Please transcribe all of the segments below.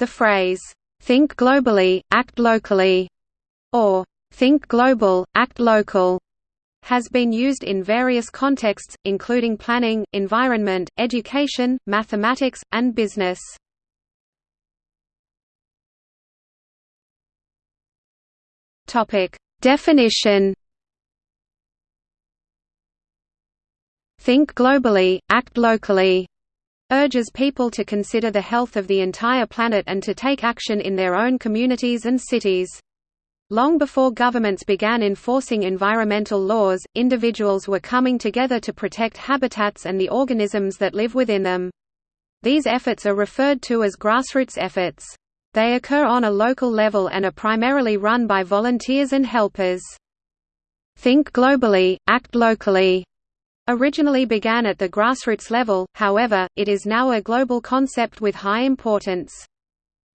The phrase, "'think globally, act locally' or "'think global, act local' has been used in various contexts, including planning, environment, education, mathematics, and business. Definition Think globally, act locally urges people to consider the health of the entire planet and to take action in their own communities and cities. Long before governments began enforcing environmental laws, individuals were coming together to protect habitats and the organisms that live within them. These efforts are referred to as grassroots efforts. They occur on a local level and are primarily run by volunteers and helpers. Think globally, act locally originally began at the grassroots level, however, it is now a global concept with high importance.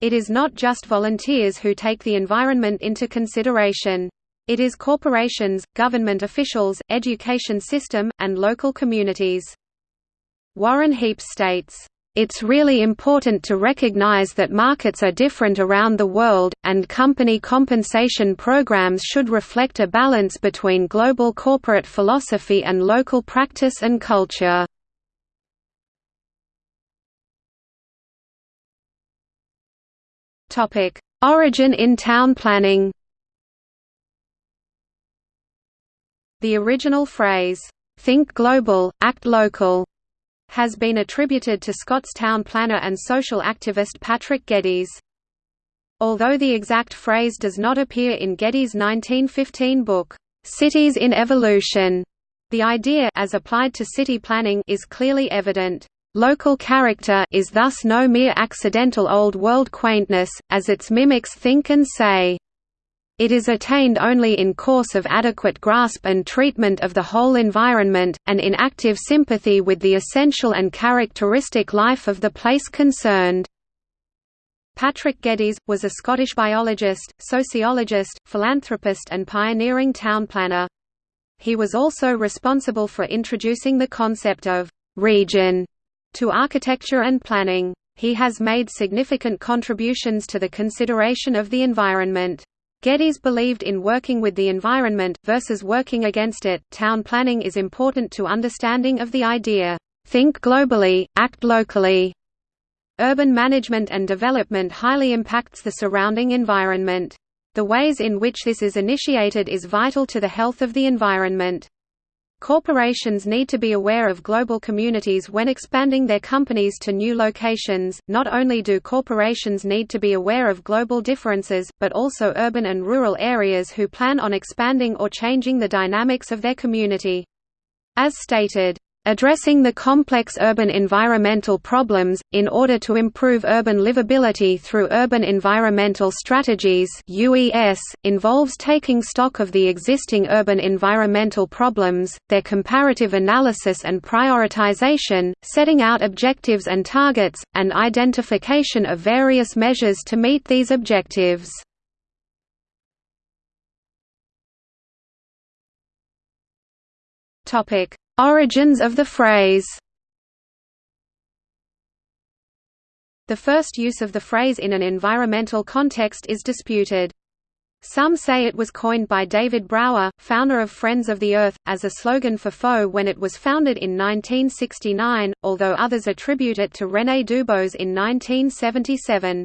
It is not just volunteers who take the environment into consideration. It is corporations, government officials, education system, and local communities. Warren Heeps states, it's really important to recognize that markets are different around the world, and company compensation programs should reflect a balance between global corporate philosophy and local practice and culture. Origin in town planning The original phrase, "'Think global, act local' has been attributed to Scottstown planner and social activist Patrick Geddes. Although the exact phrase does not appear in Geddes' 1915 book, "'Cities in Evolution', the idea as applied to city planning is clearly evident. Local character is thus no mere accidental old world quaintness, as its mimics think and say. It is attained only in course of adequate grasp and treatment of the whole environment, and in active sympathy with the essential and characteristic life of the place concerned. Patrick Geddes, was a Scottish biologist, sociologist, philanthropist and pioneering town planner. He was also responsible for introducing the concept of «region» to architecture and planning. He has made significant contributions to the consideration of the environment. Geddes believed in working with the environment, versus working against it. Town planning is important to understanding of the idea, think globally, act locally. Urban management and development highly impacts the surrounding environment. The ways in which this is initiated is vital to the health of the environment. Corporations need to be aware of global communities when expanding their companies to new locations. Not only do corporations need to be aware of global differences, but also urban and rural areas who plan on expanding or changing the dynamics of their community. As stated, Addressing the complex urban environmental problems, in order to improve urban livability through urban environmental strategies UES, involves taking stock of the existing urban environmental problems, their comparative analysis and prioritization, setting out objectives and targets, and identification of various measures to meet these objectives. Topic Origins of the phrase The first use of the phrase in an environmental context is disputed. Some say it was coined by David Brower, founder of Friends of the Earth, as a slogan for FoE when it was founded in 1969, although others attribute it to René Dubos in 1977.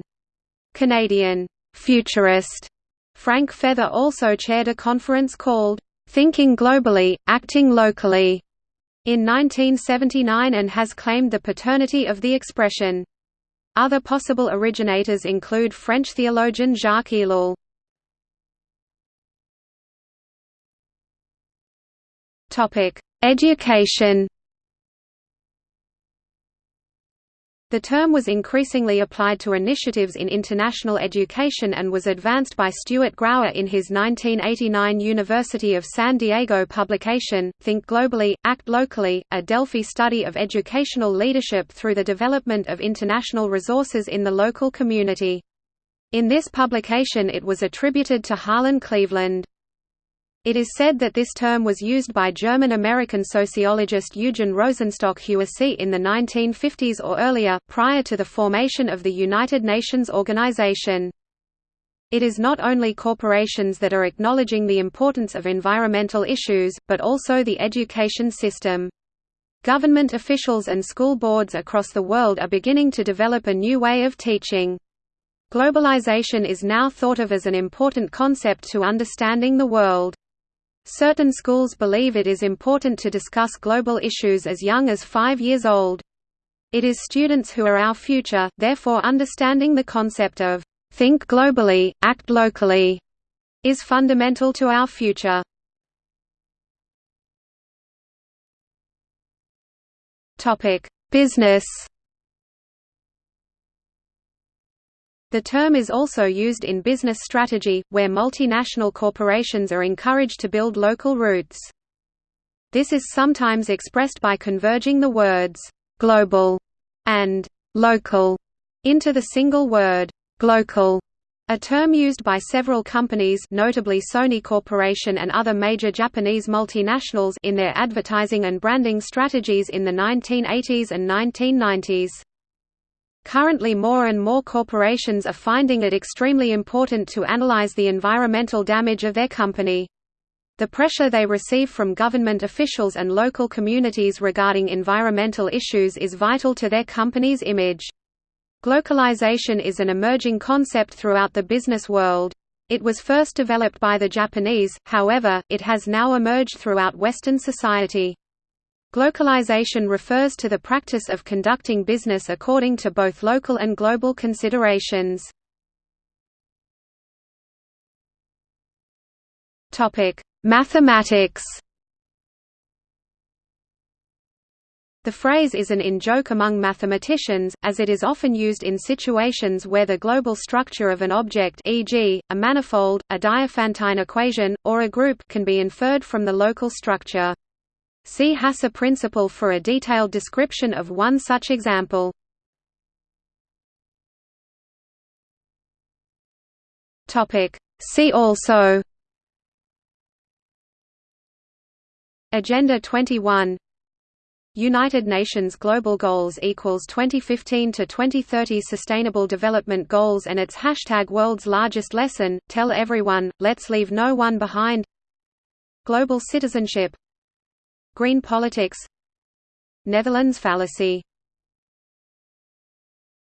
Canadian futurist Frank Feather also chaired a conference called Thinking Globally, Acting Locally in 1979 and has claimed the paternity of the expression. Other possible originators include French theologian Jacques Ellul. Education The term was increasingly applied to initiatives in international education and was advanced by Stuart Grauer in his 1989 University of San Diego publication, Think Globally, Act Locally, a Delphi study of educational leadership through the development of international resources in the local community. In this publication it was attributed to Harlan Cleveland. It is said that this term was used by German-American sociologist Eugen Rosenstock-Huessy in the 1950s or earlier, prior to the formation of the United Nations Organization. It is not only corporations that are acknowledging the importance of environmental issues, but also the education system. Government officials and school boards across the world are beginning to develop a new way of teaching. Globalization is now thought of as an important concept to understanding the world. Certain schools believe it is important to discuss global issues as young as five years old. It is students who are our future, therefore understanding the concept of, "'think globally, act locally' is fundamental to our future. Business The term is also used in business strategy, where multinational corporations are encouraged to build local roots. This is sometimes expressed by converging the words, "'global' and "'local' into the single word, "'glocal' a term used by several companies notably Sony Corporation and other major Japanese multinationals in their advertising and branding strategies in the 1980s and 1990s. Currently more and more corporations are finding it extremely important to analyze the environmental damage of their company. The pressure they receive from government officials and local communities regarding environmental issues is vital to their company's image. Glocalization is an emerging concept throughout the business world. It was first developed by the Japanese, however, it has now emerged throughout Western society. Glocalization refers to the practice of conducting business according to both local and global considerations. Mathematics The phrase is an in-joke among mathematicians, as it is often used in situations where the global structure of an object e.g., a manifold, a Diophantine equation, or a group can be inferred from the local structure. See Hasse principle for a detailed description of one such example. See also Agenda 21 United Nations Global Goals equals 2015 to 2030 Sustainable Development Goals and its hashtag World's Largest Lesson. Tell everyone, let's leave no one behind. Global citizenship Green politics. Netherlands fallacy